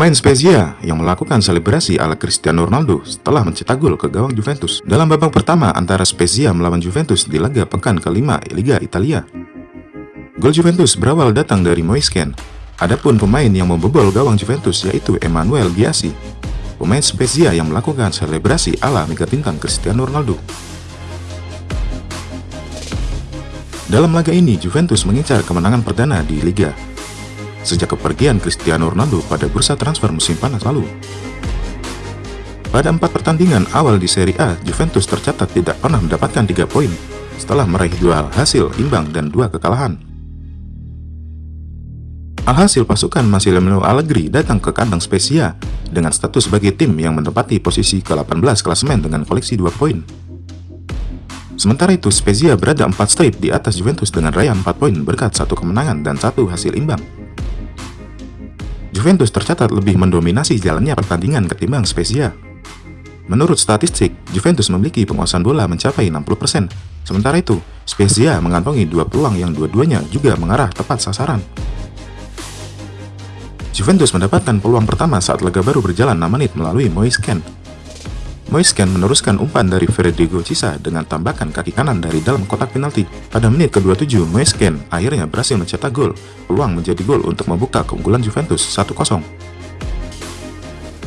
Pemain Spezia yang melakukan selebrasi ala Cristiano Ronaldo setelah mencetak gol ke gawang Juventus dalam babak pertama antara Spezia melawan Juventus di laga pekan kelima Liga Italia. Gol Juventus berawal datang dari Moisken. Adapun pemain yang membobol gawang Juventus yaitu Emmanuel Giassi, pemain Spezia yang melakukan selebrasi ala mega bintang Cristiano Ronaldo. Dalam laga ini, Juventus mengincar kemenangan perdana di Liga sejak kepergian Cristiano Ronaldo pada bursa transfer musim panas lalu. Pada empat pertandingan awal di Serie A, Juventus tercatat tidak pernah mendapatkan tiga poin setelah meraih dua hasil imbang dan dua kekalahan. Alhasil pasukan Massimiliano Allegri datang ke kandang Spezia dengan status sebagai tim yang menempati posisi ke-18 klasemen dengan koleksi dua poin. Sementara itu, Spezia berada empat strip di atas Juventus dengan raya 4 poin berkat satu kemenangan dan satu hasil imbang. Juventus tercatat lebih mendominasi jalannya pertandingan ketimbang Spezia. Menurut statistik, Juventus memiliki penguasaan bola mencapai 60%, sementara itu, Spezia mengantongi dua peluang yang dua-duanya juga mengarah tepat sasaran. Juventus mendapatkan peluang pertama saat laga baru berjalan 6 menit melalui Moise Kean Moisken meneruskan umpan dari Federico Cisa dengan tambakan kaki kanan dari dalam kotak penalti. Pada menit ke-27, Moisken akhirnya berhasil mencetak gol. Peluang menjadi gol untuk membuka keunggulan Juventus 1-0.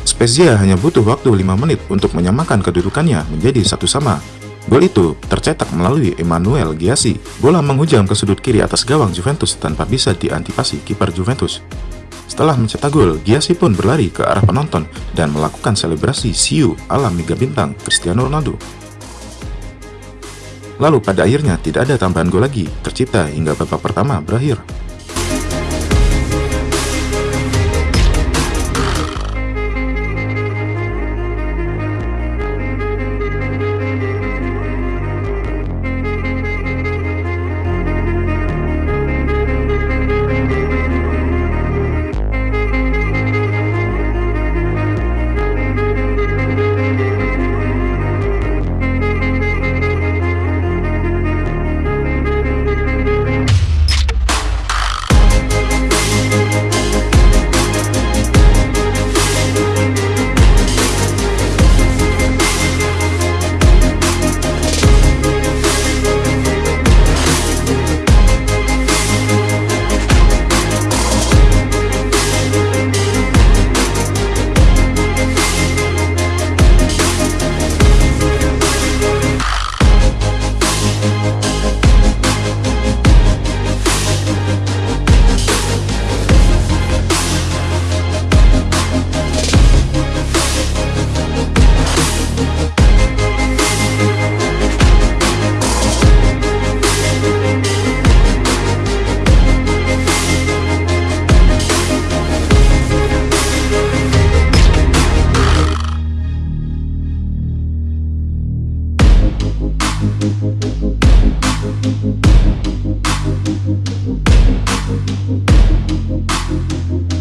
Spezia hanya butuh waktu 5 menit untuk menyamakan kedudukannya menjadi satu sama. Gol itu tercetak melalui Emmanuel Giassi. Bola menghujam ke sudut kiri atas gawang Juventus tanpa bisa diantisipasi kiper Juventus. Setelah mencetak gol, Giassi pun berlari ke arah penonton dan melakukan selebrasi siu ala mega bintang Cristiano Ronaldo. Lalu pada akhirnya tidak ada tambahan gol lagi tercipta hingga babak pertama berakhir. Thank you.